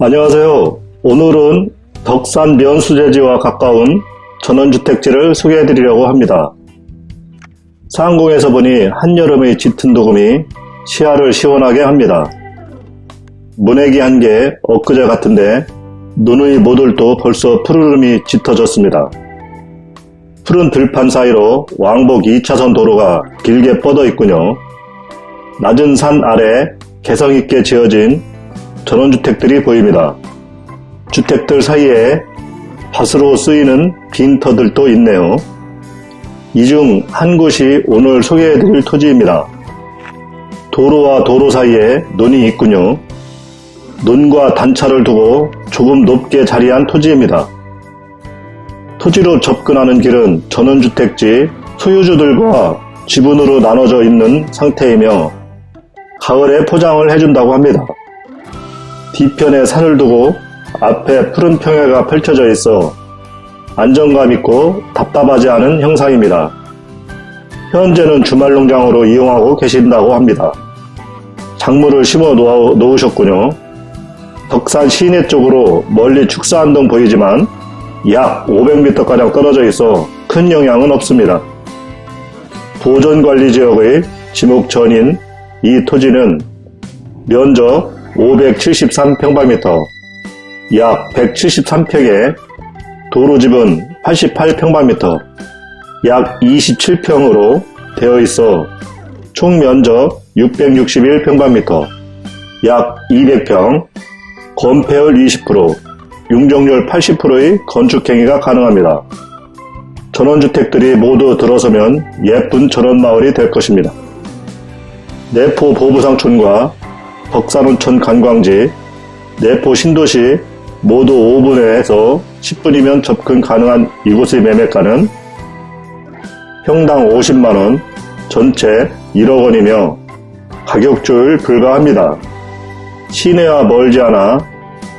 안녕하세요. 오늘은 덕산 면수제지와 가까운 전원주택지를 소개해 드리려고 합니다. 상공에서 보니 한여름의 짙은 도금이 시야를 시원하게 합니다. 문외기 한개 엊그제 같은데 눈의 모들도 벌써 푸르름이 짙어졌습니다. 푸른 들판 사이로 왕복 2차선 도로가 길게 뻗어 있군요. 낮은 산 아래 개성있게 지어진 전원주택들이 보입니다. 주택들 사이에 밭으로 쓰이는 빈터들도 있네요. 이 중 한 곳이 오늘 소개해드릴 토지입니다. 도로와 도로 사이에 논이 있군요. 논과 단차를 두고 조금 높게 자리한 토지입니다. 토지로 접근하는 길은 전원주택지 소유주들과 지분으로 나눠져 있는 상태이며 가을에 포장을 해준다고 합니다. 뒤편에 산을 두고 앞에 푸른 평야가 펼쳐져 있어 안정감 있고 답답하지 않은 형상입니다. 현재는 주말 농장으로 이용하고 계신다고 합니다. 작물을 심어 놓으셨군요. 덕산 시내 쪽으로 멀리 축사한동 보이지만 약 500m가량 떨어져 있어 큰 영향은 없습니다. 보존관리지역의 지목전인 이 토지는 면적 573평방미터, 약 173평에 도로집은 88평방미터, 약 27평으로 되어 있어 총 면적 661평방미터, 약 200평, 건폐율 20%, 융정률 80%의 건축행위가 가능합니다. 전원주택들이 모두 들어서면 예쁜 전원마을이 될 것입니다. 내포 보부상촌과 덕산온천 관광지, 내포 신도시 모두 5분에서 10분이면 접근 가능한 이곳의 매매가는 평당 50만원, 전체 1억원이며 가격 조율 불가합니다. 시내와 멀지 않아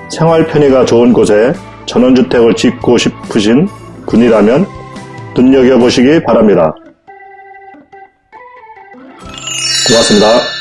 생활 편의가 좋은 곳에 전원주택을 짓고 싶으신 분이라면 눈여겨보시기 바랍니다. 고맙습니다.